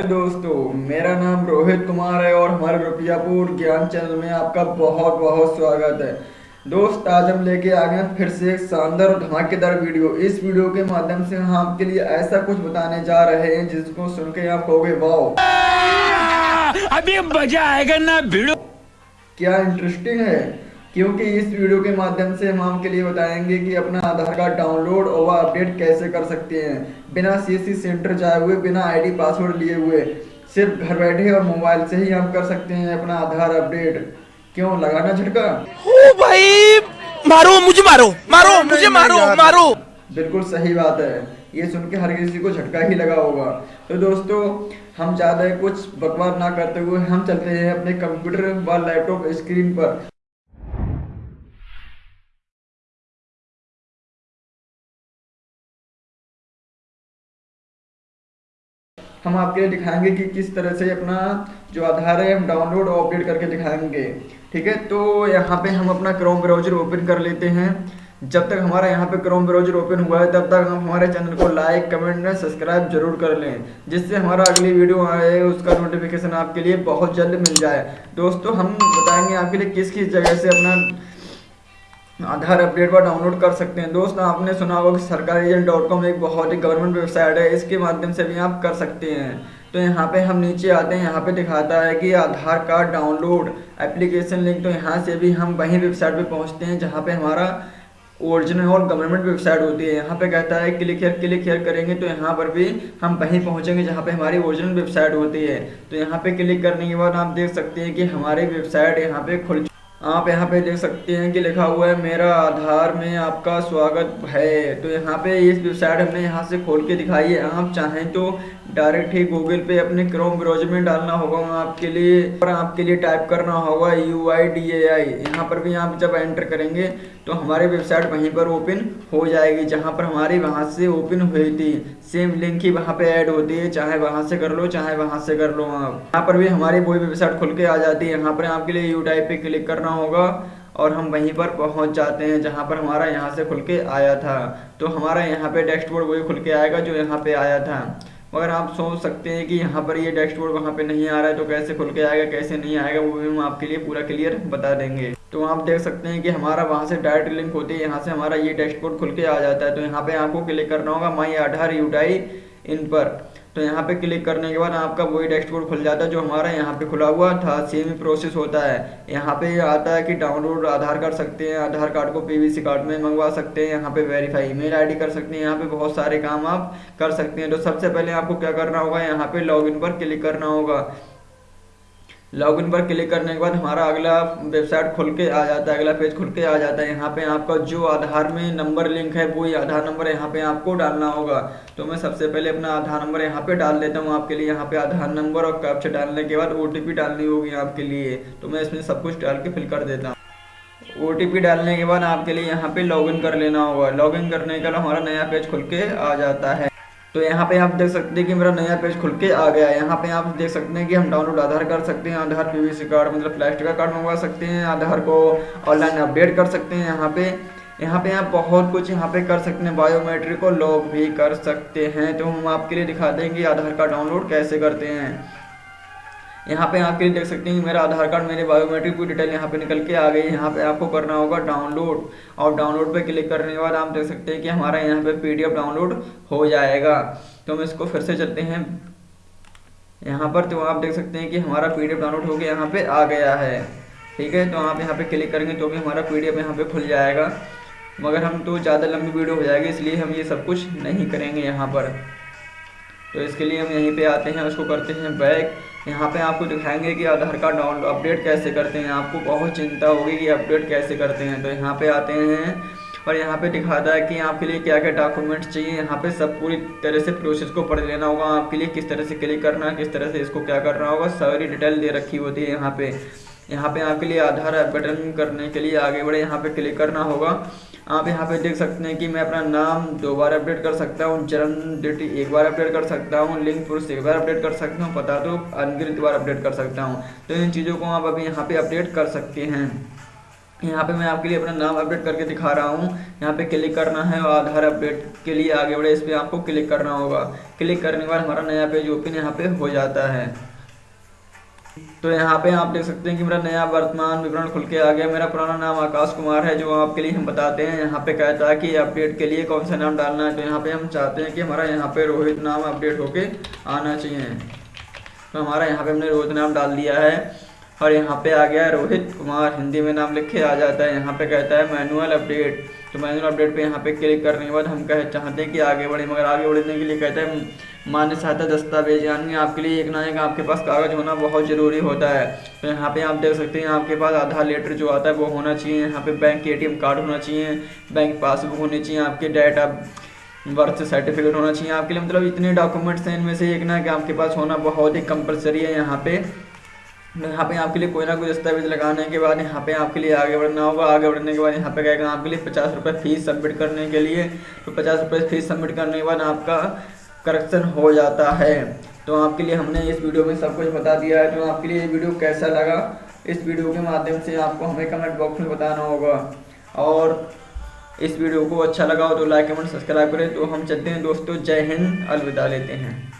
Hello दोस्तों मेरा नाम रोहित कुमार है और हमारे रुपयापुर ज्ञान चैनल में आपका बहुत बहुत स्वागत है। दोस्त आज हम लेके आ गए फिर से एक शानदार और धमाकेदार वीडियो। इस वीडियो के माध्यम से हम आपके लिए ऐसा कुछ बताने जा रहे हैं जिसको सुन के आप कहोगे वाओ! अभी मज़ा आएगा ना भिड़ो क्या इंटरेस्टिंग है? क्योंकि इस वीडियो के माध्यम से हम आपके लिए बताएँगे कि अपना आधार कार्ड डाउनलोड और अपडेट कैसे कर सकते हैं। बिना सीएससी सेंटर जाए हुए बिना आईडी पासवर्ड लिए हुए सिर्फ़ घर बैठे और मोबाइल से ही हम कर सकते हैं अपना आधार अपडेट। क्यों लगाना झटका? ओ भाई मारो मुझे मारो मारो मुझे मारो मारो। बिल्कुल सही बात है। ये सुन के हर किसी को झटका ही लगा होगा। तो दोस्तों हम ज़्यादा कुछ बकवास ना करते हुए हम चलते हैं अपने कंप्यूटर व लैपटॉप स्क्रीन पर। हम आपके लिए दिखाएँगे कि किस तरह से अपना जो आधार है, हम डाउनलोड और अपडेट करके दिखाएँगे। ठीक है? तो यहाँ पे हम अपना क्रोम ब्राउज़र ओपन कर लेते हैं। जब तक हमारा यहाँ पे क्रोम ब्राउज़र ओपन हुआ है, तब तक हम हमारे चैनल को लाइक कमेंट और सब्सक्राइब ज़रूर कर लें, जिससे हमारा अगली वीडियो आए, उसका नोटिफिकेशन आपके लिए बहुत जल्द मिल जाए। दोस्तों, हम बताएँगे आपके लिए किस किस जगह से अपना आधार अपडेट पर डाउनलोड कर सकते हैं। दोस्त, आपने सुना होगा कि सरकारी एजेंट डॉट कॉम एक बहुत ही गवर्नमेंट वेबसाइट है। इसके माध्यम से भी आप कर सकते हैं। तो यहाँ पे हम नीचे आते हैं। यहाँ पे दिखाता है कि Aadhaar card download application link तो यहाँ से भी हम वहीं वेबसाइट पे पहुँचते हैं जहाँ पे हमारा ओरिजिनल और गवर्नमेंट वेबसाइट होती है। यहाँ पे कहता है, क्लिक हेयर क्लिक हेयर करेंगे तो यहाँ पर भी हम वहीं पहुँचेंगे जहाँ पे हमारी ओरिजिनल वेबसाइट होती है। तो यहाँ पे क्लिक करने के बाद आप देख सकते हैं कि हमारी वेबसाइट यहाँ पे खुल आप यहाँ पे देख सकते हैं कि लिखा हुआ है, मेरा आधार में आपका स्वागत है। तो यहाँ पे इस वेबसाइट हमने यहाँ से खोल के दिखाई है। आप चाहें तो डायरेक्ट ही गूगल पे अपने क्रोम ब्राउज़र में डालना होगा वहाँ आपके लिए और आपके लिए टाइप करना होगा यू आई डी ए आई यहाँ पर भी आप जब एंटर करेंगे तो हमारी वेबसाइट वहीं पर ओपन हो जाएगी, जहाँ पर हमारी वहाँ से ओपन हुई थी। सेम लिंक ही वहाँ पे ऐड होती है, चाहे वहाँ से कर लो, चाहे वहाँ से कर लो आप। यहाँ पर भी हमारी वही वेबसाइट खुल के आ जाती है। यहाँ पर आपके लिए यू टाइप पे क्लिक करना होगा और हम वहीं पर पहुँच जाते हैं जहाँ पर हमारा यहाँ से खुल के आया था। तो हमारा यहाँ पे डैशबोर्ड वही खुल के आएगा जो यहाँ पे आया था। मगर आप सोच सकते हैं कि यहाँ पर ये डैशबोर्ड वहाँ पे नहीं आ रहा है तो कैसे खुल के आएगा, कैसे नहीं आएगा, वो भी हम आपके लिए पूरा क्लियर बता देंगे। तो आप देख सकते हैं कि हमारा वहाँ से डायरेक्ट लिंक होती है यहाँ से हमारा ये डैशबोर्ड खुल के आ जाता है। तो यहाँ पे आपको क्लिक करना होगा माई आधार यूटाई इन पर। तो यहाँ पे क्लिक करने के बाद आपका वही डैशबोर्ड खुल जाता है जो हमारा यहाँ पे खुला हुआ था सेम ही प्रोसेस होता है। यहाँ पे आता है कि डाउनलोड आधार कर सकते हैं, आधार कार्ड को पीवीसी कार्ड में मंगवा सकते हैं, यहाँ पे वेरीफाई ईमेल आईडी कर सकते हैं, यहाँ पे बहुत सारे काम आप कर सकते हैं। तो सबसे पहले आपको क्या करना होगा, यहाँ पे लॉग पर क्लिक करना होगा। लॉगिन पर क्लिक करने के बाद हमारा अगला वेबसाइट खुल के आ जाता है, अगला पेज खुल के आ जाता है। यहाँ पे आपका जो आधार में नंबर लिंक है, वही आधार नंबर यहाँ पे आपको डालना होगा। तो मैं सबसे पहले अपना आधार नंबर यहाँ पे डाल देता हूँ आपके लिए। यहाँ पे आधार नंबर और कैप्चा डालने के बाद ओटीपी डालनी होगी आपके लिए। तो मैं इसमें सब कुछ डाल के फिल कर देता हूँ। ओ डालने के बाद आपके लिए यहाँ पे लॉगिन कर लेना होगा। लॉगिन करने के बाद हमारा नया पेज खुल के आ जाता है। तो यहाँ पे आप देख सकते हैं कि मेरा नया पेज खुल के आ गया है। यहाँ पे आप देख सकते हैं कि हम डाउनलोड आधार कर सकते हैं, आधार पीवीसी कार्ड मतलब प्लास्टिक का कार्ड मंगवा सकते हैं, आधार को ऑनलाइन अपडेट कर सकते हैं यहाँ पे। यहाँ पे आप बहुत कुछ यहाँ पे कर सकते हैं बायोमेट्रिक को लॉग भी कर सकते हैं। तो हम आपके लिए दिखा देंगे आधार कार्ड डाउनलोड कैसे करते हैं। यहाँ पे लिए देख सकते हैं मेरा आधार कार्ड, मेरे बायोमेट्रिक की डिटेल यहाँ पे निकल के आ गई यहाँ पे आपको करना होगा डाउनलोड और डाउनलोड पे क्लिक करने के बाद आप देख सकते हैं कि हमारा यहाँ पे पीडीएफ डाउनलोड हो जाएगा। तो हम इसको फिर से चलते हैं। यहाँ पर तो आप देख सकते हैं कि हमारा पीडीएफ डाउनलोड हो गया, यहाँ पे आ गया है। ठीक है तो आप यहाँ पे क्लिक करेंगे तो भी हमारा पीडीएफ यहाँ पे खुल जाएगा। मगर हम तो ज़्यादा लंबी वीडियो हो जाएगी, इसलिए हम ये सब कुछ नहीं करेंगे यहाँ पर। तो इसके लिए हम यहीं पे आते हैं, उसको करते हैं बैक यहाँ पे आपको दिखाएँगे कि आधार कार्ड डाउनलोड अपडेट कैसे करते हैं, आपको बहुत चिंता होगी कि अपडेट कैसे करते हैं। तो यहाँ पे आते हैं और यहाँ पे दिखाता है कि आपके लिए क्या क्या डॉक्यूमेंट्स चाहिए। यहाँ पे सब पूरी तरह से प्रोसेस को पढ़ लेना होगा। आपके लिए किस तरह से क्लिक करना है, किस तरह से इसको क्या करना होगा, सारी डिटेल दे रखी होती है यहाँ पे। यहाँ पे आपके लिए आधार अपडेटन करने के लिए आगे बढ़े, यहाँ पे क्लिक करना होगा। आप यहाँ पे देख सकते हैं कि मैं अपना नाम दो बार अपडेट कर सकता हूँ, जन्म डेट एक बार अपडेट कर सकता हूँ लिंक पुरुष एक बार अपडेट कर सकता हूँ, पता तो अनगिनत बार अपडेट कर सकता हूँ। तो इन चीज़ों को आप अभी यहाँ पे अपडेट कर सकते हैं। यहाँ पे मैं आपके लिए अपना नाम अपडेट करके दिखा रहा हूँ। यहाँ पे क्लिक करना है और आधार अपडेट के लिए आगे बढ़े इस पर आपको क्लिक करना होगा। क्लिक करने के बाद हमारा नया पेज ओपन यहाँ पे हो जाता है। तो यहाँ पे आप देख सकते हैं कि मेरा नया वर्तमान विवरण खुल के आ गया। मेरा पुराना नाम आकाश कुमार है, जो आपके लिए हम बताते हैं। यहाँ पे कहता है कि अपडेट के लिए कौन सा नाम डालना है तो यहाँ पे हम चाहते हैं कि हमारा यहाँ पे रोहित नाम अपडेट होके आना चाहिए। तो हमारा यहाँ पे हमने रोहित नाम डाल दिया है और यहाँ पे आ गया रोहित कुमार। हिंदी में नाम लिख के आ जाता है। यहाँ पे कहता है मैनुअल अपडेट तो मैनुअल अपडेट पे यहाँ पे क्लिक करने के बाद हम कह चाहते हैं कि आगे बढ़े, मगर आगे बढ़ने के लिए कहता है, मान्य सहायता दस्तावेज़, यानी आपके लिए एक ना एक आपके पास कागज़ होना बहुत ज़रूरी होता है। तो यहाँ पे आप देख सकते हैं, आपके पास आधार लेटर जो आता है वो होना चाहिए, यहाँ पे बैंक के ए कार्ड होना चाहिए बैंक पासबुक होनी चाहिए, आपके डेट ऑफ़ बर्थ सर्टिफिकेट होना चाहिए। आपके लिए मतलब इतने डॉक्यूमेंट्स हैं, इनमें से एक ना कि आपके पास होना बहुत ही कंपलसरी है यहाँ पे। यहाँ पे आपके लिए कोई ना कोई दस्तावेज़ लगाने के बाद, यहाँ पे आपके लिए आगे बढ़ना होगा। आगे बढ़ने के बाद यहाँ पे कहेगा आपके लिए पचास रुपये फ़ीस सबमिट करने के लिए। तो पचास रुपये फ़ीस सबमिट करने के बाद आपका करेक्शन हो जाता है। तो आपके लिए हमने इस वीडियो में सब कुछ बता दिया है। तो आपके लिए ये वीडियो कैसा लगा? इस वीडियो के माध्यम से आपको हमें कमेंट बॉक्स में बताना होगा। और इस वीडियो को अच्छा लगा हो तो लाइक कमेंट सब्सक्राइब करें। तो हम चलते हैं दोस्तों। जय हिंद। अलविदा लेते हैं।